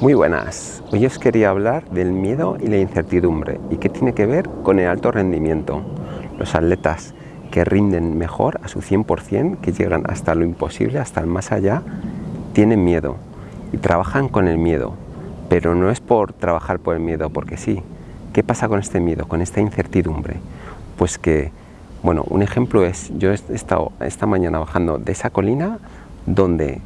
Muy buenas, hoy os quería hablar del miedo y la incertidumbre y qué tiene que ver con el alto rendimiento. Los atletas que rinden mejor a su 100%, que llegan hasta lo imposible, hasta el más allá, tienen miedo y trabajan con el miedo, pero no es por trabajar por el miedo, porque sí. ¿Qué pasa con este miedo, con esta incertidumbre? Pues que, bueno, un ejemplo es, yo he estado esta mañana bajando de esa colina donde,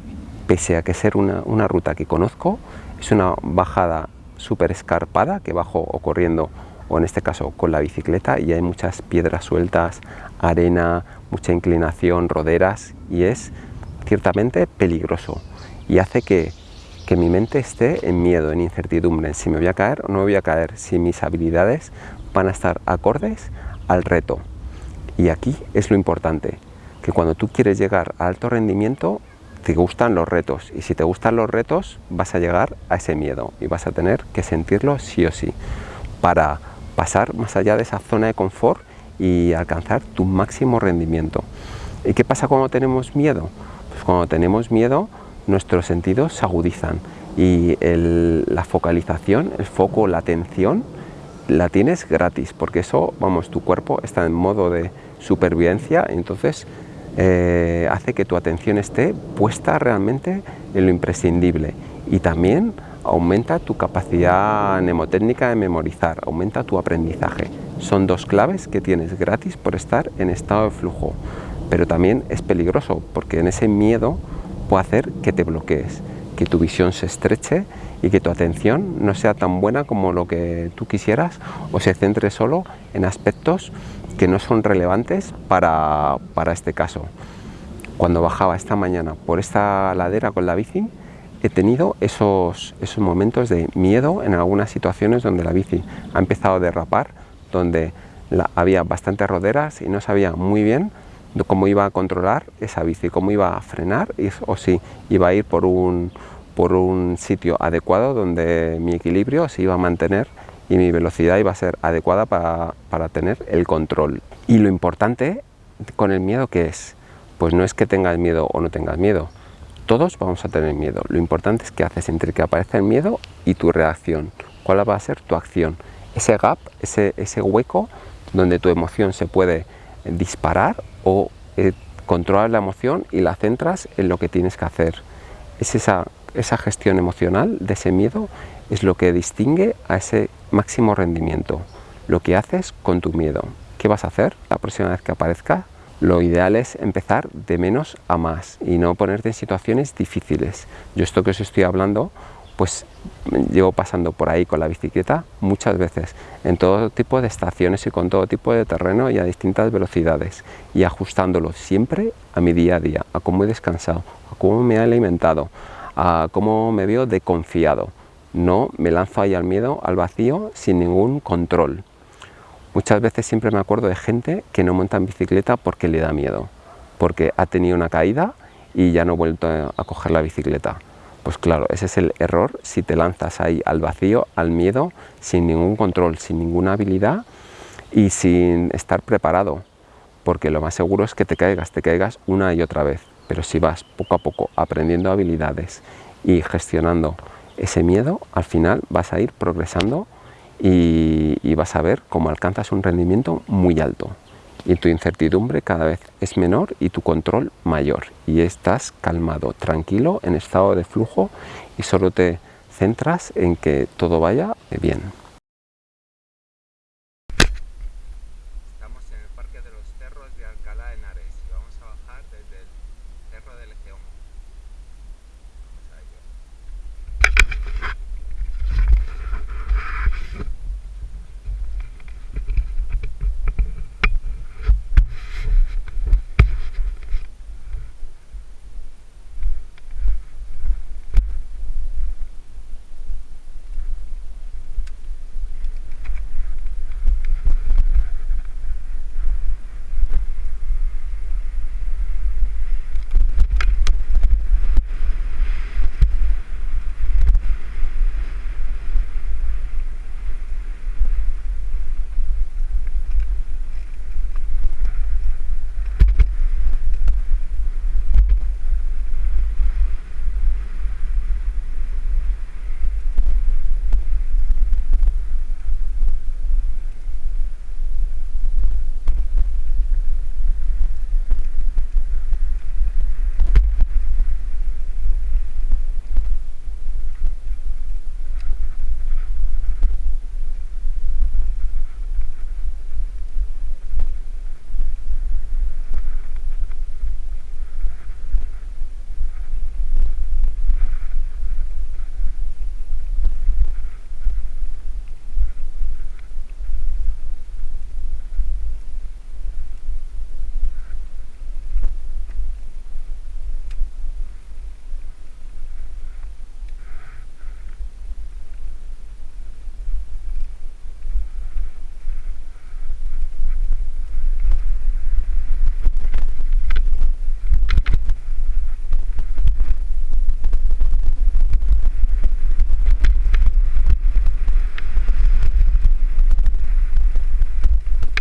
pese a que ser una, una ruta que conozco, es una bajada súper escarpada que bajo o corriendo o en este caso con la bicicleta y hay muchas piedras sueltas, arena, mucha inclinación, roderas y es ciertamente peligroso y hace que, que mi mente esté en miedo, en incertidumbre, en si me voy a caer o no me voy a caer, si mis habilidades van a estar acordes al reto. Y aquí es lo importante, que cuando tú quieres llegar a alto rendimiento te gustan los retos y si te gustan los retos vas a llegar a ese miedo y vas a tener que sentirlo sí o sí para pasar más allá de esa zona de confort y alcanzar tu máximo rendimiento. ¿Y qué pasa cuando tenemos miedo? Pues cuando tenemos miedo nuestros sentidos se agudizan y la focalización, el foco, la atención la tienes gratis porque eso, vamos, tu cuerpo está en modo de supervivencia entonces eh, hace que tu atención esté puesta realmente en lo imprescindible y también aumenta tu capacidad mnemotécnica de memorizar, aumenta tu aprendizaje. Son dos claves que tienes gratis por estar en estado de flujo, pero también es peligroso porque en ese miedo puede hacer que te bloquees, que tu visión se estreche y que tu atención no sea tan buena como lo que tú quisieras o se centre solo en aspectos que no son relevantes para, este caso. Cuando bajaba esta mañana por esta ladera con la bici, he tenido esos, esos momentos de miedo en algunas situaciones donde la bici ha empezado a derrapar, donde había bastantes roderas y no sabía muy bien cómo iba a controlar esa bici, cómo iba a frenar o si iba a ir por un, por un sitio adecuado donde mi equilibrio se iba a mantener y mi velocidad iba a ser adecuada para, tener el control. Y lo importante con el miedo que es, pues no es que tengas miedo o no tengas miedo, todos vamos a tener miedo. Lo importante es que haces entre que aparece el miedo y tu reacción. ¿Cuál va a ser tu acción? Ese gap, ese, ese hueco donde tu emoción se puede disparar o eh, controlar la emoción y la centras en lo que tienes que hacer. Es esa, esa gestión emocional de ese miedo es lo que distingue a ese máximo rendimiento, lo que haces con tu miedo. ¿Qué vas a hacer la próxima vez que aparezca? Lo ideal es empezar de menos a más y no ponerte en situaciones difíciles. Yo esto que os estoy hablando, pues llevo pasando por ahí con la bicicleta muchas veces, en todo tipo de estaciones y con todo tipo de terreno y a distintas velocidades y ajustándolo siempre a mi día a día, a cómo he descansado, a cómo me he alimentado, a cómo me veo de confiado no me lanzo ahí al miedo, al vacío, sin ningún control. Muchas veces siempre me acuerdo de gente que no monta en bicicleta porque le da miedo, porque ha tenido una caída y ya no ha vuelto a coger la bicicleta. Pues claro, ese es el error si te lanzas ahí al vacío, al miedo, sin ningún control, sin ninguna habilidad y sin estar preparado, porque lo más seguro es que te caigas, te caigas una y otra vez. Pero si vas poco a poco aprendiendo habilidades y gestionando ese miedo al final vas a ir progresando y, vas a ver cómo alcanzas un rendimiento muy alto y tu incertidumbre cada vez es menor y tu control mayor y estás calmado, tranquilo, en estado de flujo y solo te centras en que todo vaya bien.